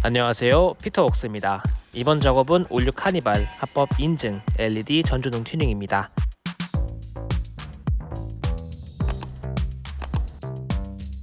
안녕하세요. 피터웍스입니다. 이번 작업은 올뉴 카니발 합법 인증 LED 전조등 튜닝입니다.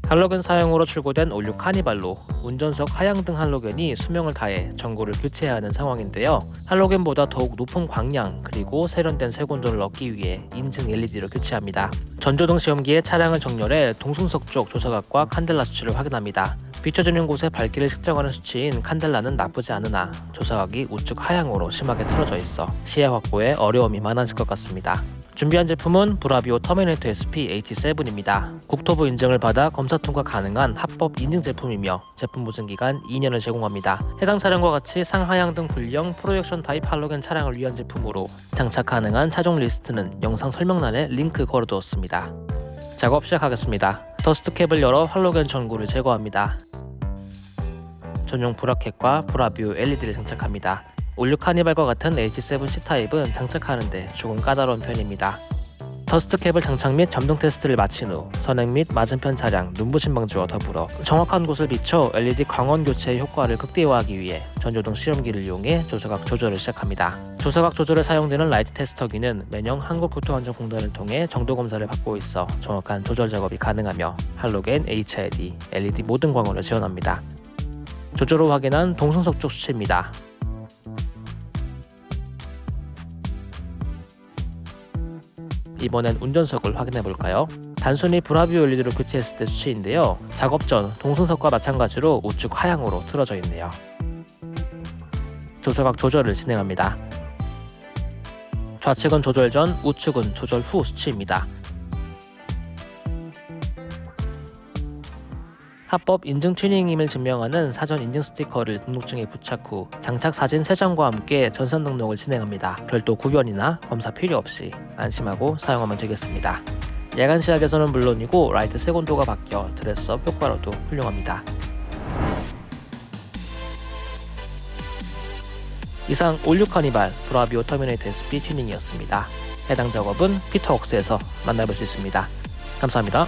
할로겐 사용으로 출고된 올뉴 카니발로 운전석 하향등 할로겐이 수명을 다해 전구를 교체해야 하는 상황인데요. 할로겐보다 더욱 높은 광량 그리고 세련된 색온도를 얻기 위해 인증 LED로 교체합니다. 전조등 시험기에 차량을 정렬해 동승석 쪽 조사각과 칸델라 수치를 확인합니다 비춰지는 곳에 밝기를 측정하는 수치인 칸델라는 나쁘지 않으나 조사각이 우측 하향으로 심하게 틀어져 있어 시야 확보에 어려움이 많아질 것 같습니다. 준비한 제품은 브라비오 터미네이터 SP87입니다. 국토부 인증을 받아 검사 통과 가능한 합법 인증 제품이며 제품 보증 기간 2년을 제공합니다. 해당 차량과 같이 상하향등 분리형 프로젝션 타입 할로겐 차량을 위한 제품으로 장착 가능한 차종 리스트는 영상 설명란에 링크 걸어두었습니다. 작업 시작하겠습니다. dust cap을 열어 할로겐 전구를 제거합니다. 전용 bracket과 브라비오 LED를 장착합니다. 올뉴 카니발과 같은 H7 C타입은 장착하는데 조금 까다로운 편입니다. dust cap을 장착 및 점등 테스트를 마친 후 선행 및 맞은편 차량 눈부심 방지와 더불어 정확한 곳을 비춰 LED 광원 교체의 효과를 극대화하기 위해 전조등 시험기를 이용해 조사각 조절을 시작합니다. 조사각 조절에 사용되는 라이트 테스터기는 매년 한국교통안전공단을 통해 정도 검사를 받고 있어 정확한 조절 작업이 가능하며 할로겐, HID, LED 모든 광원을 지원합니다. 조조로 확인한 동승석 쪽 수치입니다. 이번엔 운전석을 확인해 볼까요? 단순히 브라비오 LED로 교체했을 때 수치인데요. 작업 전 동승석과 마찬가지로 우측 하향으로 틀어져 있네요. 조사각 조절을 진행합니다. 좌측은 조절 전, 우측은 조절 후 수치입니다. 합법 인증 튜닝임을 증명하는 사전 인증 스티커를 등록증에 부착 후 장착 사진 3장과 함께 전산 등록을 진행합니다. 별도 구변이나 검사 필요 없이 안심하고 사용하면 되겠습니다. 야간 시야에서는 물론이고 라이트 색온도가 바뀌어 dress up 효과로도 훌륭합니다. 이상 올뉴 카니발 브라비오 터미네이터 SP 튜닝이었습니다. 해당 작업은 피터웍스에서 만나볼 수 있습니다. 감사합니다.